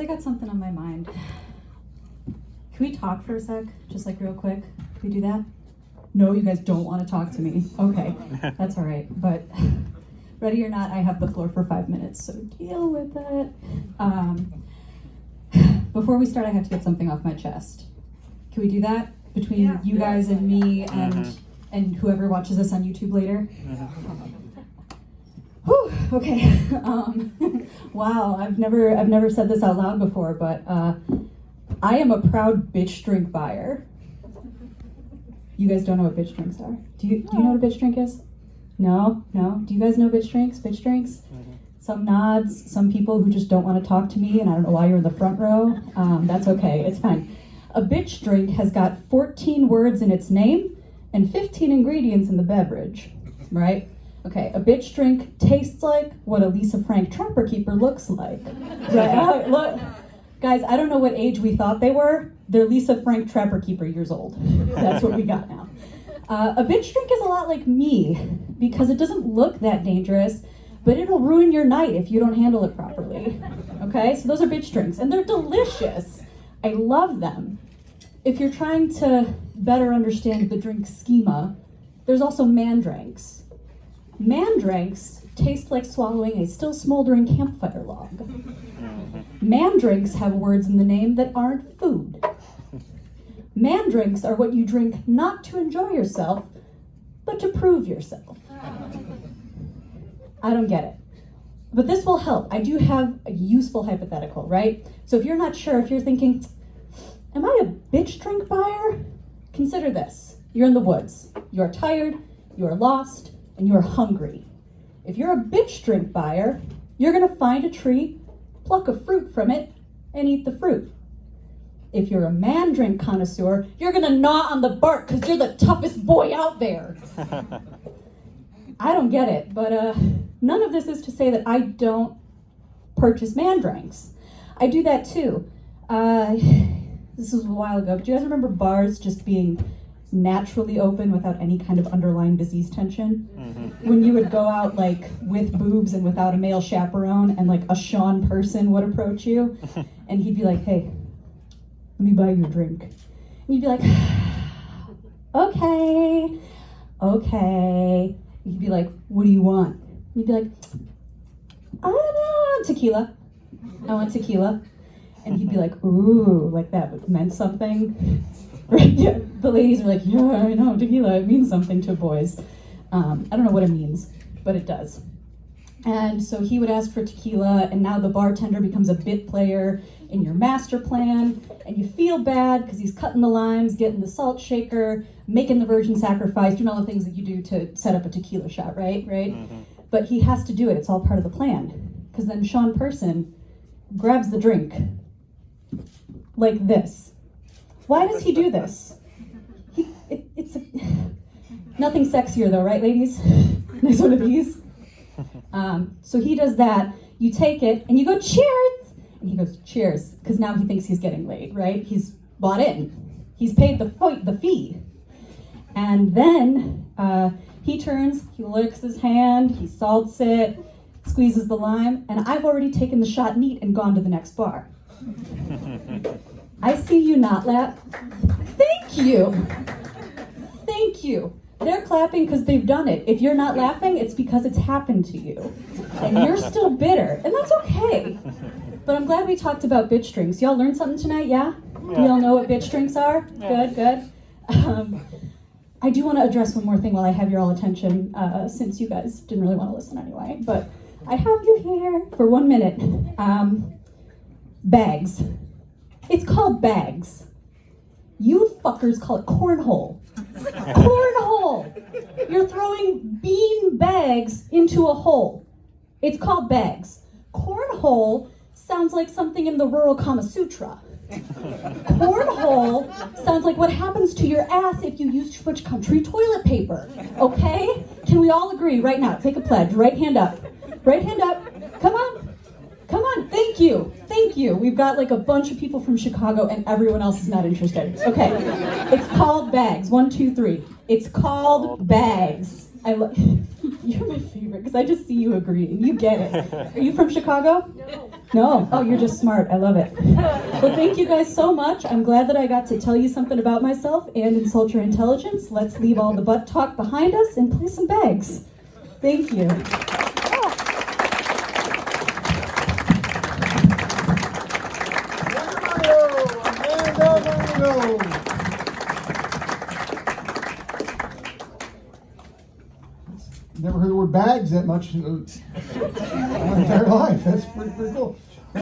guys, I got something on my mind. Can we talk for a sec? Just like real quick? Can we do that? No, you guys don't want to talk to me. Okay, that's all right. But ready or not, I have the floor for five minutes, so deal with it. Um, before we start, I have to get something off my chest. Can we do that between Yeah. you guys and me and Mhm. and whoever watches this on YouTube later? Whew, okay. Um, wow, I've never I've never said this out loud before, but uh, I am a proud bitch drink buyer. You guys don't know what bitch drinks are? Do you do you know what a bitch drink is? No, no. Do you guys know bitch drinks? Bitch drinks? Mhm. Some nods. Some people who just don't want to talk to me, and I don't know why you're in the front row. Um, that's okay. It's fine. A bitch drink has got 14 words in its name and 15 ingredients in the beverage, right? Okay, a bitch drink tastes like what a Lisa Frank Trapper Keeper looks like. Right? Look, guys, I don't know what age we thought they were. They're Lisa Frank Trapper Keeper years old. That's what we got now. Uh, a bitch drink is a lot like me because it doesn't look that dangerous, but it'll ruin your night if you don't handle it properly. Okay, so those are bitch drinks, and they're delicious. I love them. If you're trying to better understand the drink schema, there's also man drinks. Man drinks taste like swallowing a still smoldering campfire log. Man drinks have words in the name that aren't food. Man drinks are what you drink not to enjoy yourself, but to prove yourself. I don't get it. But this will help. I do have a useful hypothetical, right? So if you're not sure, if you're thinking, am I a bitch drink buyer? Consider this. You're in the woods. You are tired, you are lost, and you are hungry. If you're a bitch drink buyer, you're going to find a tree, pluck a fruit from it, and eat the fruit. If you're a man drink connoisseur, you're going to gnaw on the bark because you're the toughest boy out there. I don't get it, but uh, none of this is to say that I don't purchase man drinks. I do that too. Uh, this was a while ago, but do you guys remember bars just being naturally open without any kind of underlying disease tension? Mhm. When you would go out like with boobs and without a male chaperone, and like a Sean person would approach you, and he'd be like, "Hey, let me buy you a drink," and you'd be like, "Okay, okay." You'd be like, "What do you want?" And you'd be like, "I don't know, tequila. I want tequila." And he'd be like, "Ooh, like that meant something." Right? Yeah. The ladies are like, "Yeah, I know, tequila. It means something to boys." Um, I don't know what it means, but it does. And so he would ask for tequila, and now the bartender becomes a bit player in your master plan, and you feel bad because he's cutting the limes, getting the salt shaker, making the virgin sacrifice, doing all the things that you do to set up a tequila shot, right? Right? Mhm. But he has to do it. It's all part of the plan. Because then Sean Person grabs the drink like this. Why does he do this? He, it, it's a, nothing sexier though, right, ladies? Nice one of these. Um, so he does that. You take it and you go cheers, and he goes cheers because now he thinks he's getting laid, right? He's bought in. He's paid the the fee, and then uh, he turns. He licks his hand. He salts it, squeezes the lime, and I've already taken the shot neat and gone to the next bar. I see you not laugh. Thank you. Thank you. They're clapping because they've done it. If you're not laughing, it's because it's happened to you. And you're still bitter. And that's okay. But I'm glad we talked about bitch drinks. Y'all learned something tonight, yeah? Do Yeah. y'all know what bitch drinks are? Yeah. Good, good. Um, I do want to address one more thing while I have your all attention, uh, since you guys didn't really want to listen anyway. But I have you here for one minute. Um, bags. It's called bags. You fuckers call it cornhole. Cornhole! You're throwing bean bags into a hole. It's called bags. Cornhole sounds like something in the rural Kama Sutra. Cornhole sounds like what happens to your ass if you use too much country toilet paper. Okay? Can we all agree right now? Take a pledge. Right hand up. Right hand up. Come on. Come on. Thank you. Thank you. We've got like a bunch of people from Chicago and everyone else is not interested. Okay. It's called bags. One, two, three. It's called bags. I. You're my favorite because I just see you agreeing. You get it. Are you from Chicago? No. No. Oh, you're just smart. I love it. Well, thank you guys so much. I'm glad that I got to tell you something about myself and insult your intelligence. Let's leave all the butt talk behind us and play some bags. Thank you. Never heard the word bags that much in my entire life. That's pretty, pretty cool.